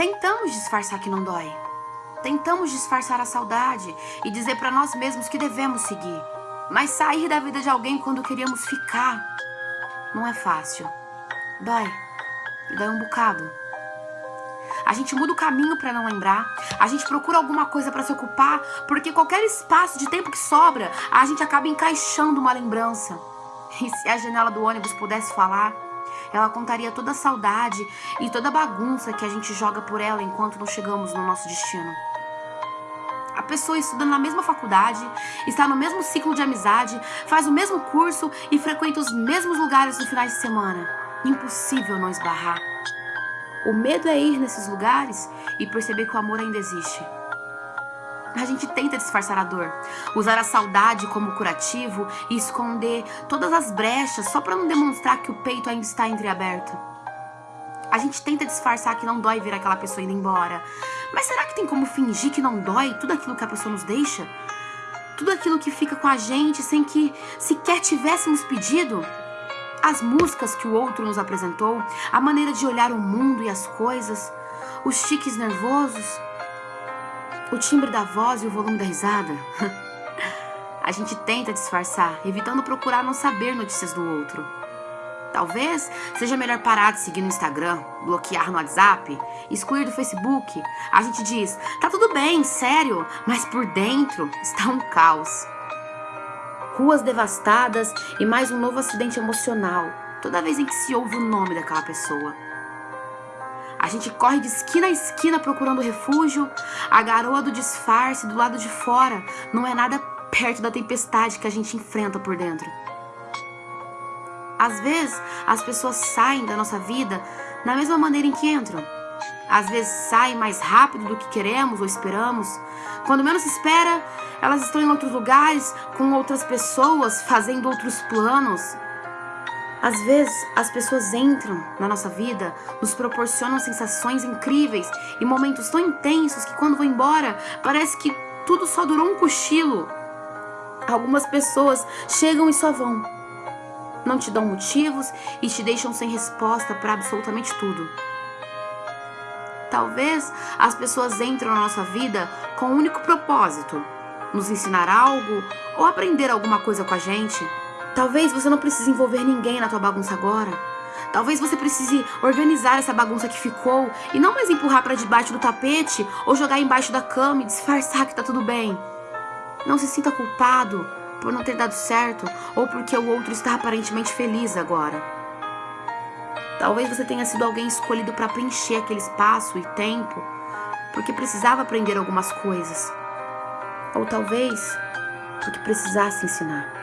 Tentamos disfarçar que não dói. Tentamos disfarçar a saudade e dizer para nós mesmos que devemos seguir. Mas sair da vida de alguém quando queríamos ficar não é fácil. Dói. E dói um bocado. A gente muda o caminho para não lembrar. A gente procura alguma coisa para se ocupar, porque qualquer espaço de tempo que sobra, a gente acaba encaixando uma lembrança. E se a janela do ônibus pudesse falar, ela contaria toda a saudade e toda a bagunça que a gente joga por ela enquanto não chegamos no nosso destino. A pessoa estuda na mesma faculdade, está no mesmo ciclo de amizade, faz o mesmo curso e frequenta os mesmos lugares no finais de semana. Impossível não esbarrar. O medo é ir nesses lugares e perceber que o amor ainda existe. A gente tenta disfarçar a dor, usar a saudade como curativo e esconder todas as brechas só para não demonstrar que o peito ainda está entreaberto. A gente tenta disfarçar que não dói ver aquela pessoa indo embora. Mas será que tem como fingir que não dói tudo aquilo que a pessoa nos deixa? Tudo aquilo que fica com a gente sem que sequer tivéssemos pedido? As músicas que o outro nos apresentou, a maneira de olhar o mundo e as coisas, os tiques nervosos, o timbre da voz e o volume da risada. a gente tenta disfarçar, evitando procurar não saber notícias do outro. Talvez seja melhor parar de seguir no Instagram, bloquear no WhatsApp, excluir do Facebook. A gente diz, tá tudo bem, sério, mas por dentro está um caos ruas devastadas e mais um novo acidente emocional, toda vez em que se ouve o nome daquela pessoa. A gente corre de esquina a esquina procurando refúgio, a garoa do disfarce do lado de fora não é nada perto da tempestade que a gente enfrenta por dentro. Às vezes, as pessoas saem da nossa vida da mesma maneira em que entram. Às vezes saem mais rápido do que queremos ou esperamos. Quando menos se espera, elas estão em outros lugares, com outras pessoas, fazendo outros planos. Às vezes, as pessoas entram na nossa vida, nos proporcionam sensações incríveis e momentos tão intensos que quando vão embora, parece que tudo só durou um cochilo. Algumas pessoas chegam e só vão. Não te dão motivos e te deixam sem resposta para absolutamente tudo. Talvez as pessoas entram na nossa vida com um único propósito, nos ensinar algo ou aprender alguma coisa com a gente. Talvez você não precise envolver ninguém na tua bagunça agora. Talvez você precise organizar essa bagunça que ficou e não mais empurrar para debaixo do tapete ou jogar embaixo da cama e disfarçar que tá tudo bem. Não se sinta culpado por não ter dado certo ou porque o outro está aparentemente feliz agora. Talvez você tenha sido alguém escolhido para preencher aquele espaço e tempo porque precisava aprender algumas coisas. Ou talvez porque precisasse ensinar.